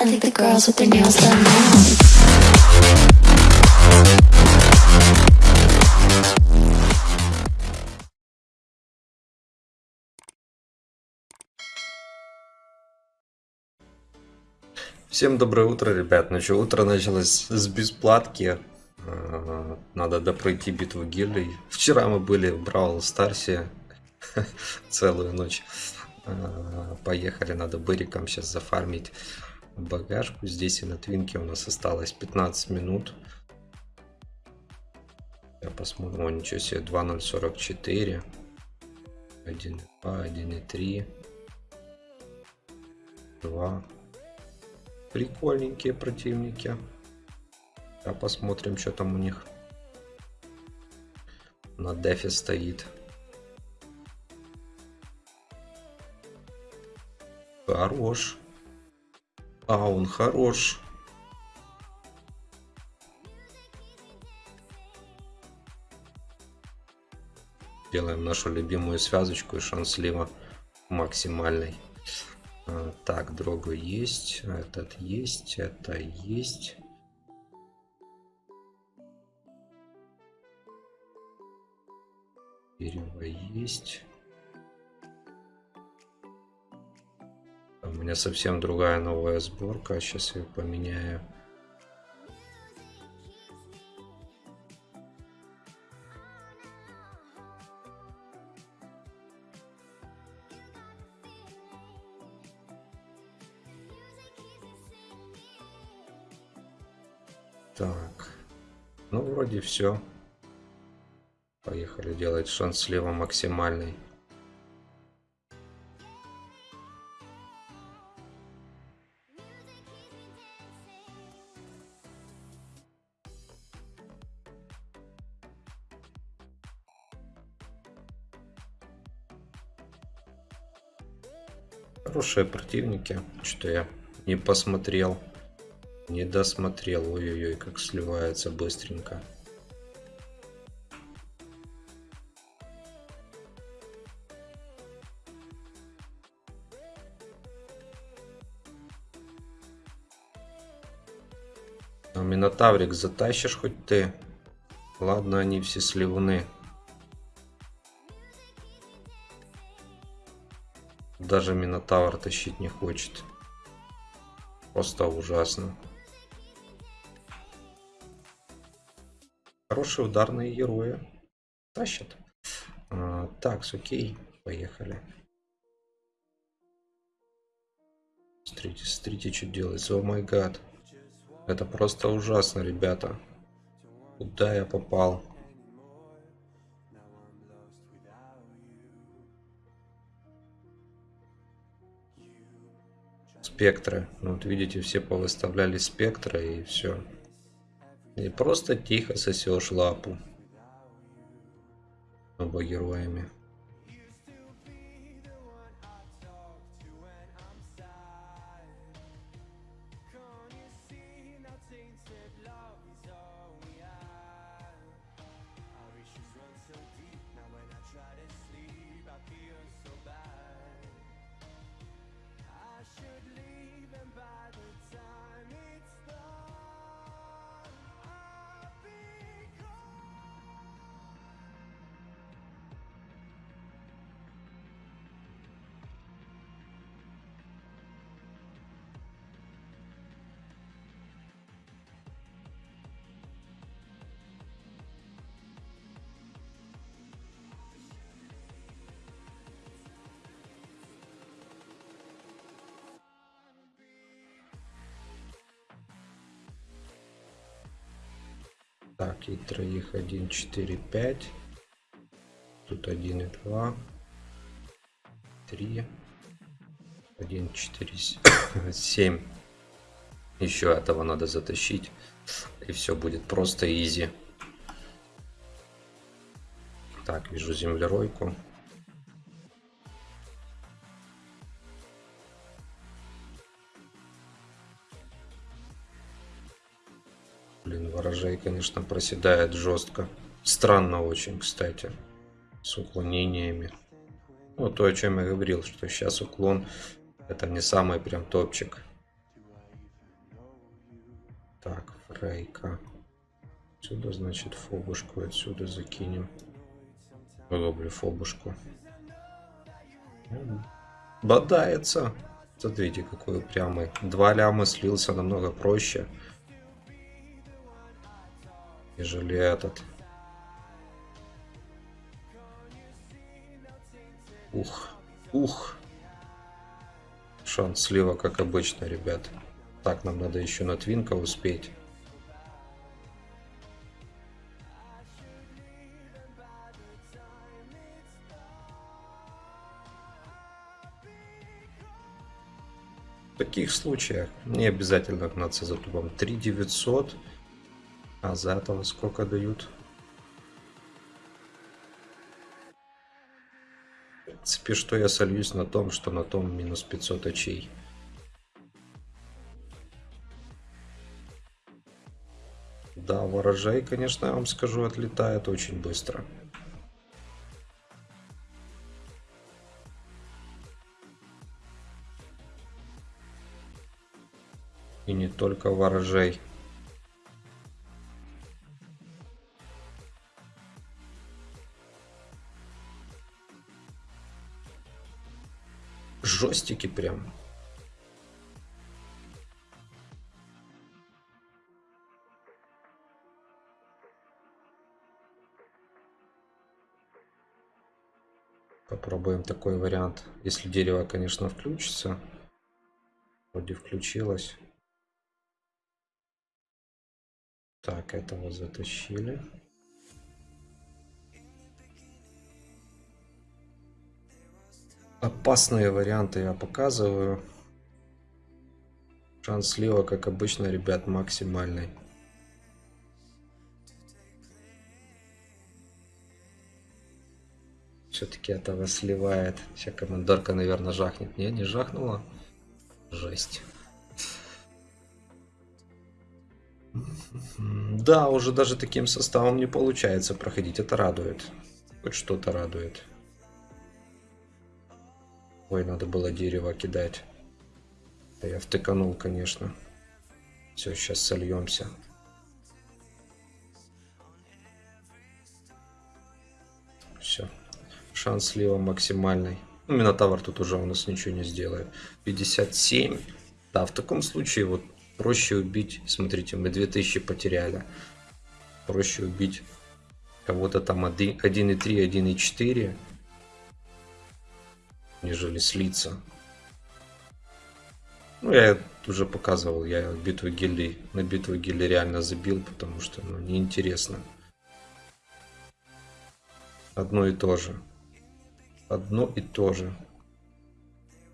I think the girls with their nails done now. Всем доброе утро, ребят. Ну что, утро началось с бесплатки. Э, Надо допройти битву гильдий. Вчера мы были в Бравл Старсе целую ночь. Э, Поехали, надо быриком сейчас зафармить багажку. Здесь и на твинке у нас осталось 15 минут. Я посмотрю. О, ничего себе, 2.044. 1.2, 1.3. 2. Прикольненькие противники. А посмотрим, что там у них. На дефе стоит. Хорош. А, он хорош. Делаем нашу любимую связочку и шанс слива максимальный. А, Так, дрога есть, этот есть, это есть. Дерево есть. У меня совсем другая новая сборка. Сейчас я поменяю. Так. Ну, вроде все. Поехали делать шанс слева максимальный. Хорошие противники. Что я не посмотрел. Не досмотрел. Ой-ой-ой, как сливается быстренько. Минотаврик затащишь хоть ты? Ладно, они все сливны. Даже Минотавр тащить не хочет. Просто ужасно. Хорошие ударные герои. Тащат. А, так, окей. Поехали. Смотрите, смотрите, что делается. О май гад. Это просто ужасно, ребята. Куда я попал? Спектры. Ну, Вот видите, все повыставляли спектры и все. И просто тихо сосешь лапу. Оба героями. Так, и троих 1, 4, 5. Тут 1 и 2. 3. 1, 4, 7. Еще этого надо затащить. И все будет просто изи. Так, вижу землеройку. Конечно, проседает жестко. Странно очень, кстати. С уклонениями. Ну, то, о чем я говорил, что сейчас уклон это не самый прям топчик. Так, фрейка. Отсюда, значит, фобушку отсюда закинем. Выловлю фобушку. Бодается. Смотрите, какой упрямый. Два ляма слился намного проще. Нежели этот. Ух, ух. Шанс слива, как обычно, ребят. Так, нам надо еще на твинка успеть. В таких случаях не обязательно гнаться за тубом. 3900. А за этого сколько дают? В принципе, что я сольюсь на том, что на том минус 500 очей. Да, ворожей, конечно, я вам скажу, отлетает очень быстро. И не только ворожей. Жестики прям. Попробуем такой вариант. Если дерево, конечно, включится. Вроде включилось. Так, этого затащили. Опасные варианты я показываю. Шанс слива, как обычно, ребят, максимальный. Все-таки этого сливает. Сейчас командорка, наверное, жахнет. Не, не жахнула. Жесть. Да, уже даже таким составом не получается проходить. Это радует. Хоть что-то радует. Ой, надо было дерево кидать. Да я втыканул, конечно. Все, сейчас сольемся. Все. Шанс слива максимальный. Ну, Минотавр тут уже у нас ничего не сделает. 57. Да, в таком случае вот проще убить. Смотрите, мы 2000 потеряли. Проще убить кого-то там 1.3, 1.4 нежели слиться. Ну, я уже показывал, я битву гильдий, на битву гильдий реально забил, потому что, ну, неинтересно. Одно и то же. Одно и то же.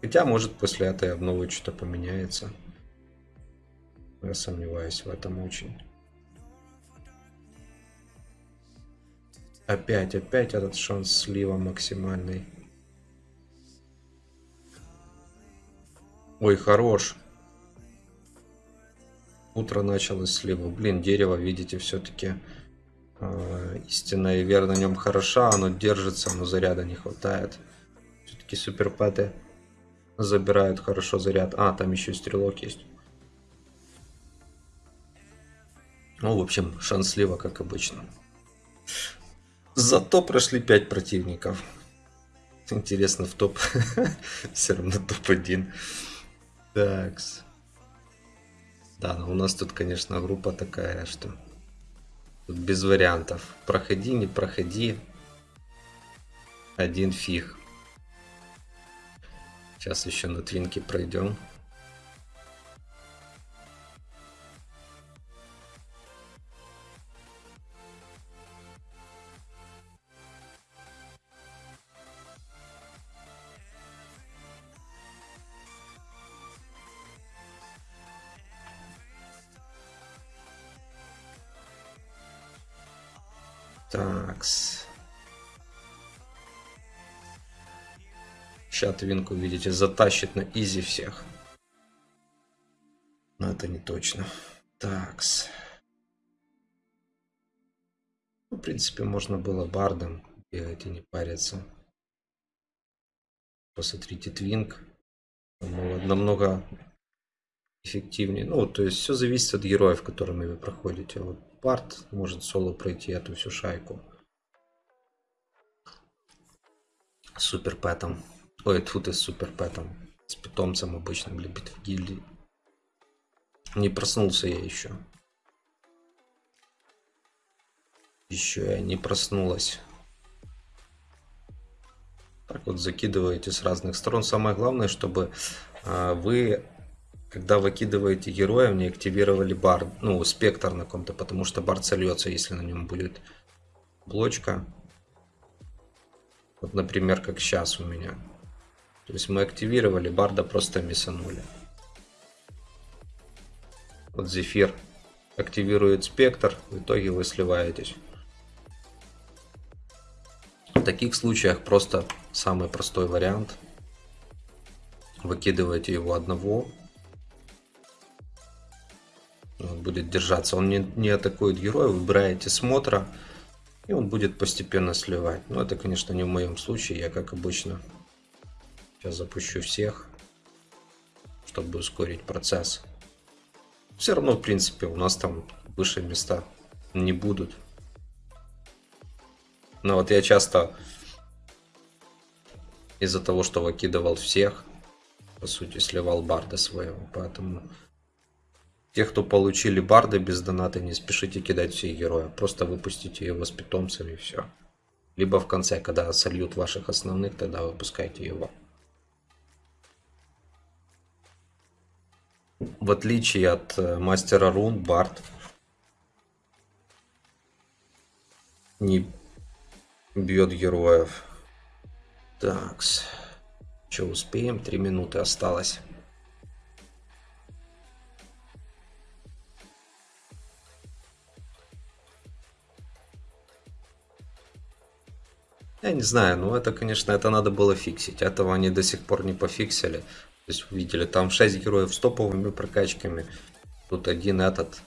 Хотя, может, после этой обновы что-то поменяется. Я сомневаюсь в этом очень. Опять, опять этот шанс слива максимальный. Ой, хорош. Утро началось слива. Блин, дерево, видите, все-таки э, а, истинная и вера на нем хороша. Оно держится, но заряда не хватает. Все-таки суперпэты забирают хорошо заряд. А, там еще стрелок есть. Ну, в общем, шанс слива, как обычно. Зато прошли 5 противников. Интересно, в топ. Все равно топ-1. Такс. Да, но у нас тут, конечно, группа такая, что тут без вариантов. Проходи, не проходи. Один фиг. Сейчас еще на твинке пройдем. Такс. Сейчас твинку, видите, затащит на изи всех. Но это не точно. Такс. Ну, в принципе, можно было бардом бегать и не париться. Посмотрите, твинк. Намного эффективнее. Ну, то есть все зависит от героев, которыми вы проходите. Вот Барт может соло пройти эту всю шайку. Супер пэтом. Ой, тут и с супер пэтом. С питомцем обычным для битвы гильдии. Не проснулся я еще. Еще я не проснулась. Так вот закидываете с разных сторон. Самое главное, чтобы э, вы, когда выкидываете героев, не активировали бар, ну, спектр на ком-то, потому что бар сольется, если на нем будет блочка. Вот, например, как сейчас у меня. То есть мы активировали, барда просто миссанули. Вот Зефир активирует спектр, в итоге вы сливаетесь. В таких случаях просто самый простой вариант. Выкидываете его одного. Будет держаться. Он не, не атакует героя, выбираете смотра. И он будет постепенно сливать. Но это, конечно, не в моем случае. Я, как обычно, сейчас запущу всех, чтобы ускорить процесс. Все равно, в принципе, у нас там выше места не будут. Но вот я часто из-за того, что выкидывал всех, по сути, сливал барда своего. Поэтому те, кто получили барда без доната, не спешите кидать всех героев. Просто выпустите его с питомцами и все. Либо в конце, когда сольют ваших основных, тогда выпускайте его. В отличие от э, мастера рун, Барт не бьет героев. Такс. Что, успеем? Три минуты осталось. Я не знаю, ну это, конечно, это надо было фиксить. Этого они до сих пор не пофиксили. То есть, видели, там 6 героев с топовыми прокачками. Тут один этот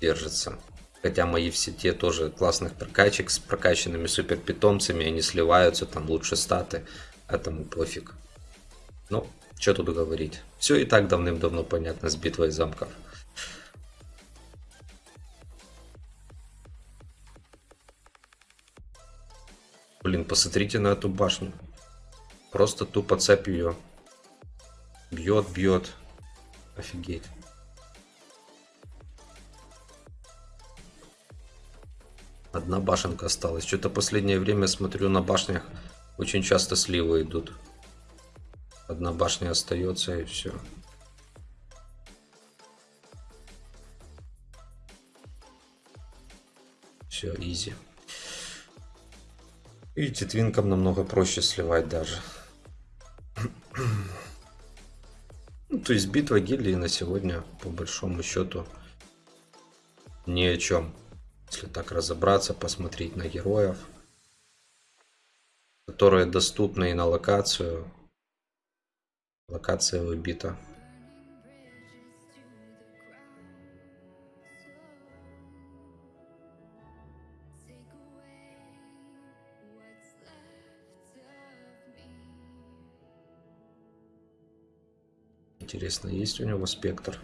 держится. Хотя мои все те тоже классных прокачек с прокачанными супер питомцами, они сливаются, там лучше статы. Этому пофиг. Ну, что тут говорить. Все и так давным-давно понятно с битвой замков. Блин, посмотрите на эту башню. Просто тупо цепь ее. Бьет, бьет. Офигеть. Одна башенка осталась. Что-то последнее время смотрю на башнях очень часто сливы идут. Одна башня остается и все. Видите, твинкам намного проще сливать даже. Ну, то есть битва гильдии на сегодня, по большому счету, ни о чем. Если так разобраться, посмотреть на героев, которые доступны и на локацию. Локация выбита. Интересно, есть у него спектр?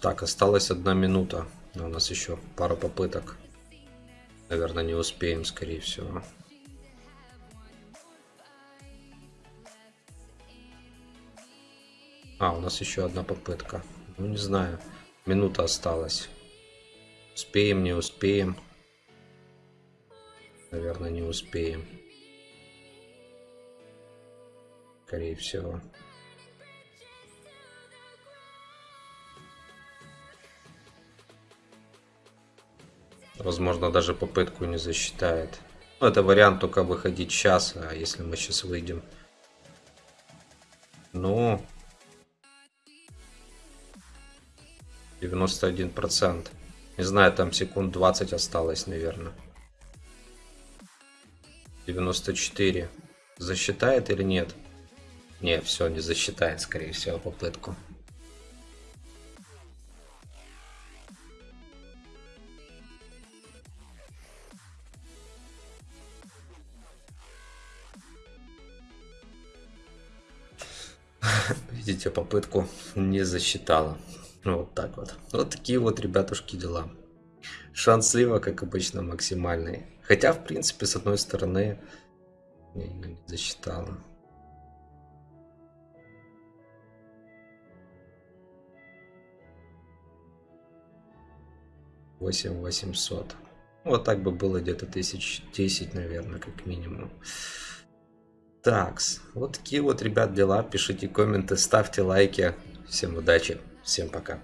Так, осталась одна минута. У нас еще пара попыток. Наверное, не успеем, скорее всего. А, у нас еще одна попытка. Ну, не знаю. Минута осталась. Успеем, не успеем. Наверное, не успеем. Скорее всего. Возможно, даже попытку не засчитает. Ну, это вариант только выходить сейчас, а если мы сейчас выйдем. Ну... 91%. Не знаю, там секунд 20 осталось, наверное. 94. Засчитает или нет? Не, все, не засчитает, скорее всего, попытку. Видите, попытку не засчитала. Ну, Вот так вот. Вот такие вот, ребятушки, дела. Шанс слива, как обычно, максимальный. Хотя, в принципе, с одной стороны, не, не засчитала. Восемь восемьсот. Вот так бы было где-то тысяч десять, наверное, как минимум. Такс, вот такие вот, ребят, дела. Пишите комменты, ставьте лайки. Всем удачи, всем пока.